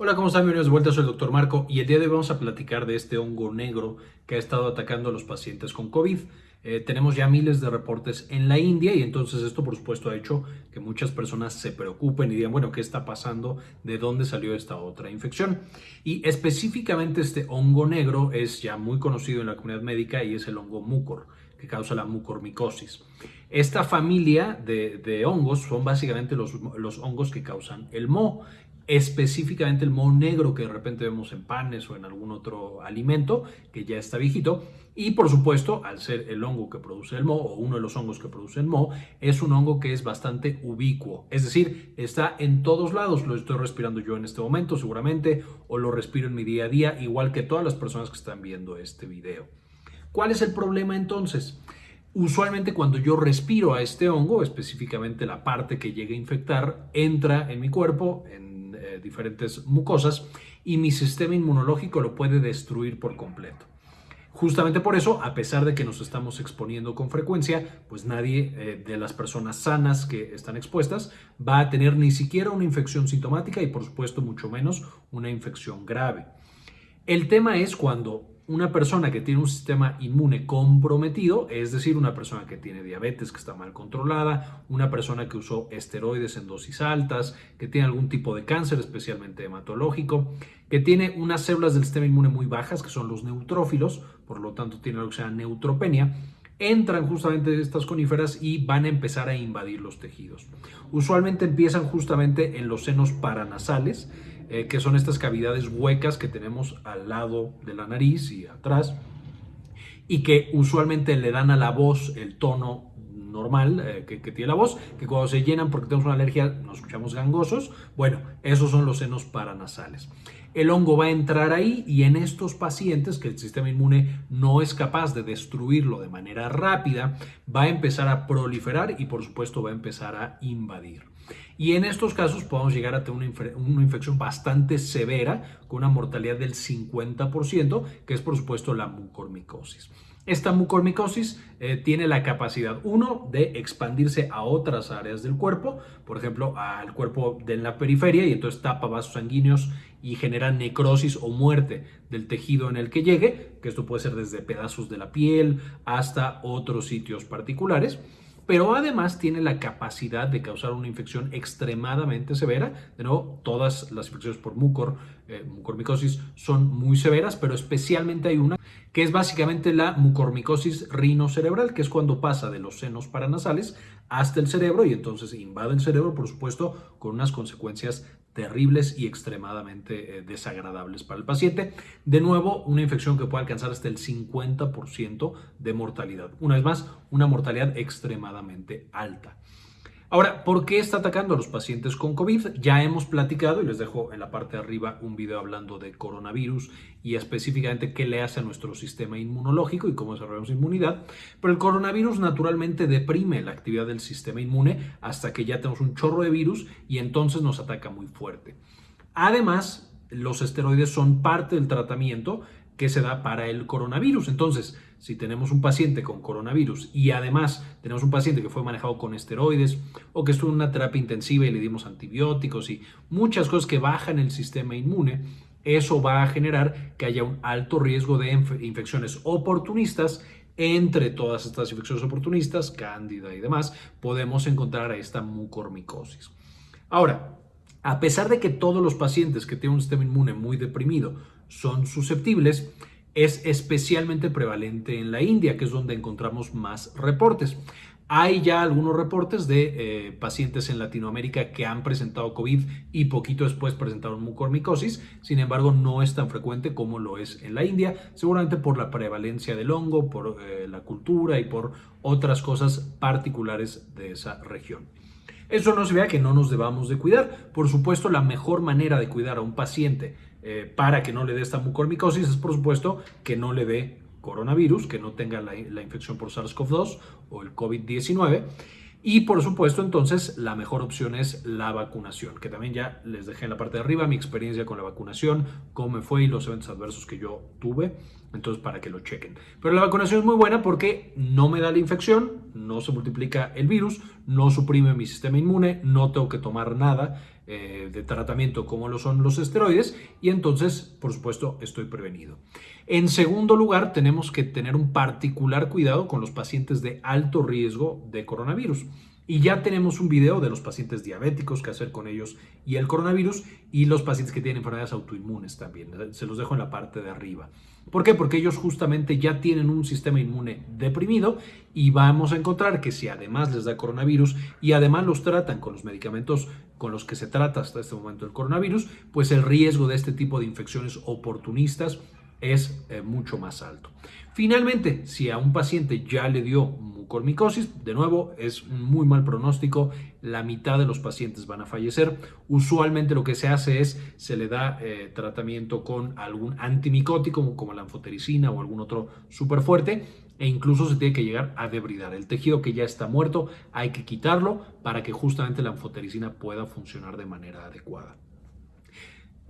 Hola, ¿cómo están? Bienvenidos de vuelta, soy el doctor Marco y el día de hoy vamos a platicar de este hongo negro que ha estado atacando a los pacientes con COVID. Eh, tenemos ya miles de reportes en la India y entonces esto por supuesto ha hecho que muchas personas se preocupen y digan, bueno, ¿qué está pasando? ¿De dónde salió esta otra infección? Y específicamente este hongo negro es ya muy conocido en la comunidad médica y es el hongo mucor que causa la mucormicosis. Esta familia de, hongos son básicamente los, hongos que causan el moho específicamente el moho negro que de repente vemos en panes o en algún otro alimento que ya está viejito. Y por supuesto, al ser el hongo que produce el moho o uno de los hongos que produce el moho, es un hongo que es bastante ubicuo. Es decir, está en todos lados. Lo estoy respirando yo en este momento seguramente o lo respiro en mi día a día, igual que todas las personas que están viendo este video. ¿Cuál es el problema entonces? Usualmente cuando yo respiro a este hongo, específicamente la parte que llega a infectar, entra en mi cuerpo, en eh, diferentes mucosas y mi sistema inmunológico lo puede destruir por completo. Justamente por eso, a pesar de que nos estamos exponiendo con frecuencia, pues nadie eh, de las personas sanas que están expuestas va a tener ni siquiera una infección sintomática y por supuesto mucho menos una infección grave. El tema es cuando una persona que tiene un sistema inmune comprometido, es decir, una persona que tiene diabetes que está mal controlada, una persona que usó esteroides en dosis altas, que tiene algún tipo de cáncer, especialmente hematológico, que tiene unas células del sistema inmune muy bajas, que son los neutrófilos, por lo tanto tiene algo que se llama neutropenia, entran justamente estas coníferas y van a empezar a invadir los tejidos. Usualmente empiezan justamente en los senos paranasales, eh, que son estas cavidades huecas que tenemos al lado de la nariz y atrás, y que usualmente le dan a la voz el tono normal eh, que, que, tiene la voz, que cuando se llenan porque tenemos una alergia nos escuchamos gangosos. Bueno, esos son los senos paranasales. El hongo va a entrar ahí y en estos pacientes que el sistema inmune no es capaz de destruirlo de manera rápida, va a empezar a proliferar y por supuesto va a empezar a invadir. Y en estos casos podemos llegar a tener una, infección bastante severa con una mortalidad del 50%, que es por supuesto la mucormicosis. Esta mucormicosis eh, tiene la capacidad, uno, de expandirse a otras áreas del cuerpo, por ejemplo, al cuerpo de la periferia, y entonces tapa vasos sanguíneos y genera necrosis o muerte del tejido en el que llegue, que esto puede ser desde pedazos de la piel hasta otros sitios particulares pero además tiene la capacidad de causar una infección extremadamente severa. De nuevo, todas las infecciones por mucor, eh, mucormicosis son muy severas, pero especialmente hay una que es básicamente la mucormicosis rinocerebral, que es cuando pasa de los senos paranasales hasta el cerebro y entonces invade el cerebro, por supuesto, con unas consecuencias terribles y extremadamente eh, desagradables para el paciente. De nuevo, una infección que puede alcanzar hasta el 50% de mortalidad. Una vez más, una mortalidad extremadamente alta. Ahora, ¿por qué está atacando a los pacientes con COVID? Ya hemos platicado y les dejo en la parte de arriba un video hablando de coronavirus y específicamente qué le hace a nuestro sistema inmunológico y cómo desarrollamos inmunidad. Pero el coronavirus naturalmente deprime la actividad del sistema inmune hasta que ya tenemos un chorro de virus y entonces nos ataca muy fuerte. Además, los esteroides son parte del tratamiento que se da para el coronavirus. Entonces, si tenemos un paciente con coronavirus y además tenemos un paciente que fue manejado con esteroides o que estuvo en una terapia intensiva y le dimos antibióticos y muchas cosas que bajan el sistema inmune, eso va a generar que haya un alto riesgo de infecciones oportunistas. Entre todas estas infecciones oportunistas, cándida y demás, podemos encontrar a esta mucormicosis. Ahora, a pesar de que todos los pacientes que tienen un sistema inmune muy deprimido son susceptibles, es especialmente prevalente en la India, que es donde encontramos más reportes. Hay ya algunos reportes de eh, pacientes en Latinoamérica que han presentado COVID y poquito después presentaron mucormicosis, sin embargo no es tan frecuente como lo es en la India, seguramente por la prevalencia del hongo, por eh, la cultura y por otras cosas particulares de esa región. Eso no se que no nos debamos de cuidar. Por supuesto, la mejor manera de cuidar a un paciente eh, para que no le dé esta mucormicosis es, por supuesto, que no le dé coronavirus, que no tenga la infección por SARS-CoV-2 o el COVID-19. Y por supuesto, entonces, la mejor opción es la vacunación, que también ya les dejé en la parte de arriba mi experiencia con la vacunación, cómo me fue y los eventos adversos que yo tuve Entonces, para que lo chequen. Pero la vacunación es muy buena porque no me da la infección, no se multiplica el virus, no suprime mi sistema inmune, no tengo que tomar nada eh, de tratamiento como lo son los esteroides y entonces, por supuesto, estoy prevenido. En segundo lugar, tenemos que tener un particular cuidado con los pacientes de alto riesgo de coronavirus. Y ya tenemos un video de los pacientes diabéticos, qué hacer con ellos y el coronavirus, y los pacientes que tienen enfermedades autoinmunes también. Se los dejo en la parte de arriba. ¿Por qué? Porque ellos justamente ya tienen un sistema inmune deprimido y vamos a encontrar que si además les da coronavirus y además los tratan con los medicamentos con los que se trata hasta este momento el coronavirus, pues el riesgo de este tipo de infecciones oportunistas es eh, mucho más alto. Finalmente, si a un paciente ya le dio mucormicosis, de nuevo es muy mal pronóstico, la mitad de los pacientes van a fallecer. Usualmente lo que se hace es se le da eh, tratamiento con algún antimicótico como la anfotericina o algún otro súper fuerte e incluso se tiene que llegar a debridar. El tejido que ya está muerto hay que quitarlo para que justamente la anfotericina pueda funcionar de manera adecuada.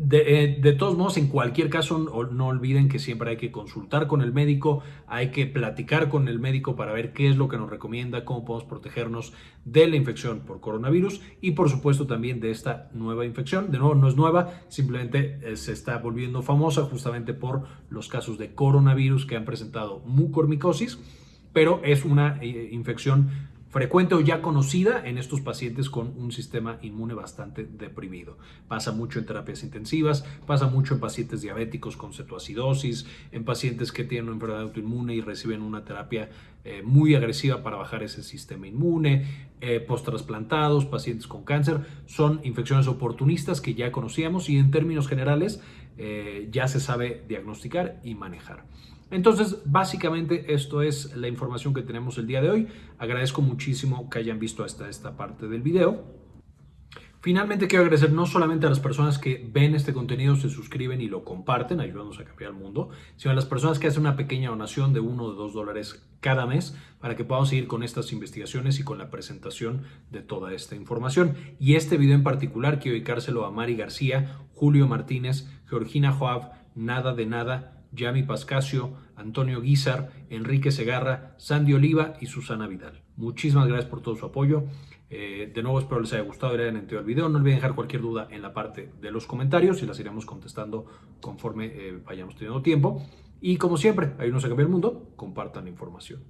Eh, de, todos modos, en cualquier caso, no, olviden que siempre hay que consultar con el médico, hay que platicar con el médico para ver qué es lo que nos recomienda, cómo podemos protegernos de la infección por coronavirus y por supuesto también de esta nueva infección. De nuevo, no es nueva, simplemente eh, se está volviendo famosa justamente por los casos de coronavirus que han presentado mucormicosis, pero es una eh, infección frecuente o ya conocida en estos pacientes con un sistema inmune bastante deprimido. Pasa mucho en terapias intensivas, pasa mucho en pacientes diabéticos con cetoacidosis, en pacientes que tienen una enfermedad autoinmune y reciben una terapia eh, muy agresiva para bajar ese sistema inmune, eh, post-trasplantados, pacientes con cáncer. Son infecciones oportunistas que ya conocíamos y en términos generales eh, ya se sabe diagnosticar y manejar. Entonces, básicamente esto es la información que tenemos el día de hoy. Agradezco muchísimo que hayan visto hasta esta parte del video. Finalmente quiero agradecer no solamente a las personas que ven este contenido, se suscriben y lo comparten, ayudándonos a cambiar el mundo, sino a las personas que hacen una pequeña donación de uno o dos dólares cada mes para que podamos seguir con estas investigaciones y con la presentación de toda esta información. Y este video en particular quiero dedicárselo a Mari García, Julio Martínez, Georgina Joab, Nada de Nada, Yami Pascasio, Antonio Guizar, Enrique Segarra, Sandy Oliva y Susana Vidal. Muchísimas gracias por todo su apoyo. Eh, de nuevo espero les haya gustado y hayan entendido el video. No olviden dejar cualquier duda en la parte de los comentarios y las iremos contestando conforme eh, vayamos teniendo tiempo. Y como siempre, ayúdenos a cambiar el mundo, compartan la información.